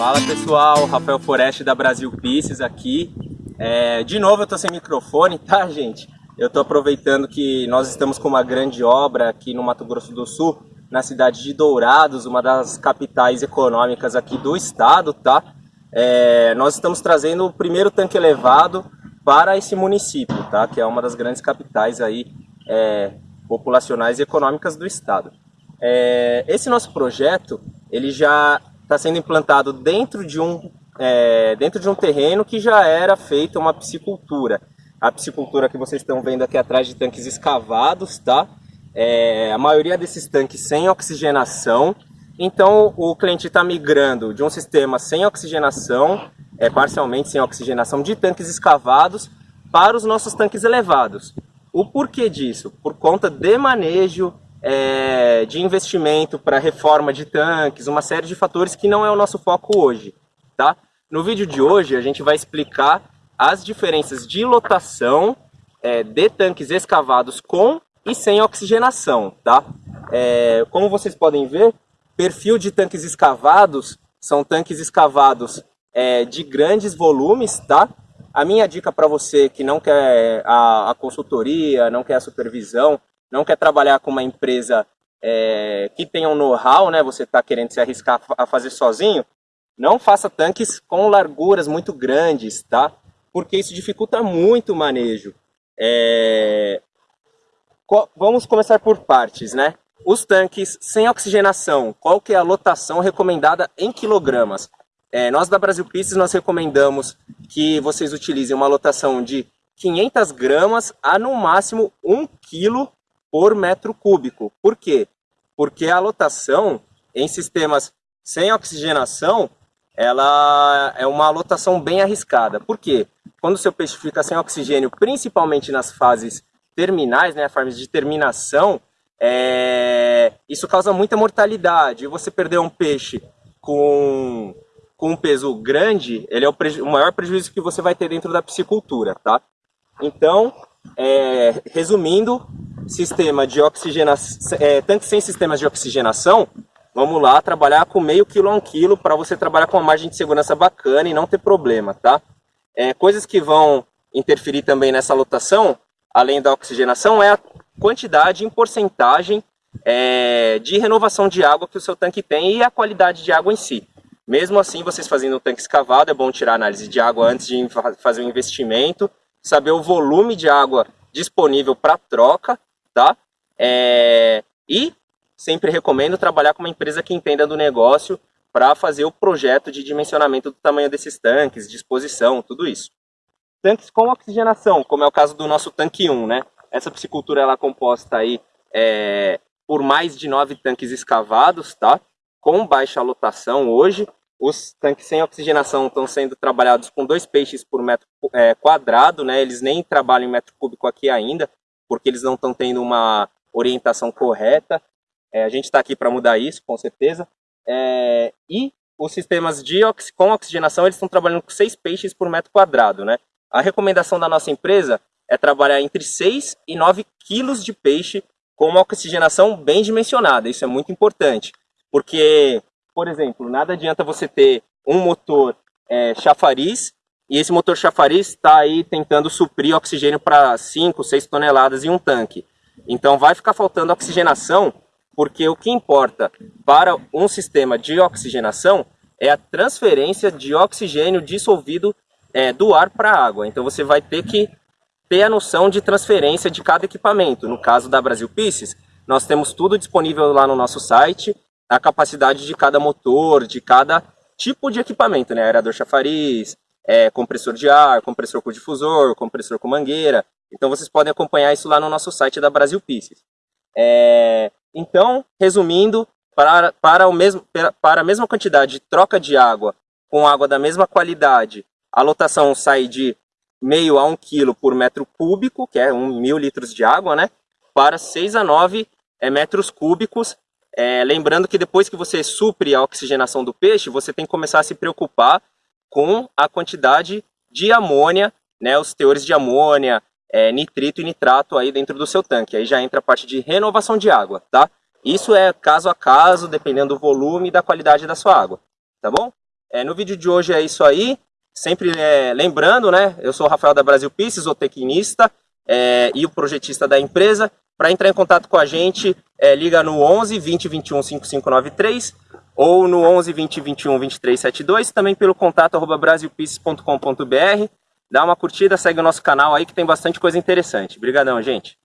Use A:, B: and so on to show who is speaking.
A: Fala pessoal, Rafael Foreste da Brasil Pieces aqui. É, de novo eu tô sem microfone, tá gente? Eu tô aproveitando que nós estamos com uma grande obra aqui no Mato Grosso do Sul, na cidade de Dourados, uma das capitais econômicas aqui do estado, tá? É, nós estamos trazendo o primeiro tanque elevado para esse município, tá? Que é uma das grandes capitais aí é, populacionais e econômicas do estado. É, esse nosso projeto, ele já está sendo implantado dentro de, um, é, dentro de um terreno que já era feita uma piscicultura. A piscicultura que vocês estão vendo aqui atrás de tanques escavados, tá? É, a maioria desses tanques sem oxigenação. Então o cliente está migrando de um sistema sem oxigenação, é, parcialmente sem oxigenação, de tanques escavados para os nossos tanques elevados. O porquê disso? Por conta de manejo, é, de investimento para reforma de tanques, uma série de fatores que não é o nosso foco hoje. Tá? No vídeo de hoje a gente vai explicar as diferenças de lotação é, de tanques escavados com e sem oxigenação. Tá? É, como vocês podem ver, perfil de tanques escavados são tanques escavados é, de grandes volumes, tá? A minha dica para você que não quer a, a, consultoria, não quer a supervisão, não quer trabalhar com uma empresa é, que tenha um know-how, né? Você está querendo se arriscar a fazer sozinho, não faça tanques com larguras muito grandes, tá? Porque isso dificulta muito o manejo. É... Vamos começar por partes, né? Os tanques sem oxigenação, qual que é a lotação recomendada em quilogramas? É, nós da Brasil Pistes nós recomendamos que vocês utilizem uma lotação de 500 gramas a no máximo 1 quilo por metro cúbico. Por quê? Porque a lotação em sistemas sem oxigenação ela é uma lotação bem arriscada. Por quê? Quando o seu peixe fica sem oxigênio, principalmente nas fases terminais, né, fases de terminação, é... isso causa muita mortalidade. E você perder um peixe com com um peso grande, ele é o, o, maior prejuízo que você vai ter dentro da piscicultura, tá? Então, é, resumindo, sistema de oxigenação, é, tanque sem sistemas de oxigenação, vamos lá trabalhar com meio quilo a um quilo para você trabalhar com uma margem de segurança bacana e não ter problema, tá? É, coisas que vão interferir também nessa lotação, além da oxigenação, é a quantidade em porcentagem é, de renovação de água que o seu tanque tem e a qualidade de água em si. Mesmo assim, vocês fazendo o tanque escavado, é bom tirar análise de água antes de fazer o investimento, saber o volume de água disponível para troca, tá? É... E sempre recomendo trabalhar com uma empresa que entenda do negócio para fazer o projeto de dimensionamento do tamanho desses tanques, disposição, tudo isso. Tanques com oxigenação, como é o caso do nosso tanque 1, né? Essa piscicultura ela é composta aí é, por mais de nove tanques escavados, tá? Com baixa lotação hoje, os tanques sem oxigenação estão sendo trabalhados com dois peixes por metro é, quadrado, né? Eles nem trabalham em metro cúbico aqui ainda, porque eles não estão tendo uma orientação correta. É, a gente está aqui para mudar isso, com certeza. É, e os sistemas de ox com oxigenação, eles estão trabalhando com seis peixes por metro quadrado, né? A recomendação da nossa empresa é trabalhar entre 6 e 9 quilos de peixe com uma oxigenação bem dimensionada. Isso é muito importante, porque por exemplo, nada adianta você ter um motor é, chafariz e esse motor chafariz está aí tentando suprir oxigênio para 5, 6 toneladas em um tanque. Então vai ficar faltando oxigenação, porque o que importa para um sistema de oxigenação é a transferência de oxigênio dissolvido é, do ar para a água. Então você vai ter que ter a noção de transferência de cada equipamento. No caso da Brasil Pisces, nós temos tudo disponível lá no nosso site a capacidade de cada motor, de cada tipo de equipamento, né? Aerador chafariz, é, compressor de ar, compressor com difusor, compressor com mangueira. Então vocês podem acompanhar isso lá no nosso site da Brasil Pieces. É, então, resumindo, para, para, o mesmo, para a mesma quantidade de troca de água com água da mesma qualidade, a lotação sai de meio a um quilo por metro cúbico, que é um mil litros de água, né? Para 6 a 9 é, metros cúbicos é, lembrando que depois que você supre a oxigenação do peixe, você tem que começar a se preocupar com a quantidade de amônia, né, os teores de amônia, é, nitrito e nitrato aí dentro do seu tanque. Aí já entra a parte de renovação de água, tá? Isso é caso a caso, dependendo do volume e da qualidade da sua água, tá bom? É, no vídeo de hoje é isso aí. Sempre é, lembrando, né? Eu sou o Rafael da Brasil Pieces, o tecnista é, e o projetista da empresa. Para entrar em contato com a gente, é, liga no 11 20 21 5593 ou no 11 20 21 23 72, também pelo contato arroba brasilpieces.com.br. Dá uma curtida, segue o nosso canal aí que tem bastante coisa interessante. Obrigadão, gente.